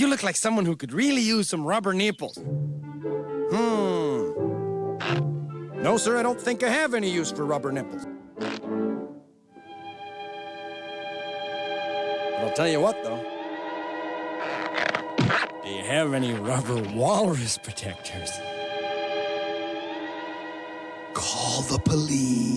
You look like someone who could really use some rubber nipples. Hmm. No, sir, I don't think I have any use for rubber nipples. But I'll tell you what, though. Do you have any rubber walrus protectors? Call the police.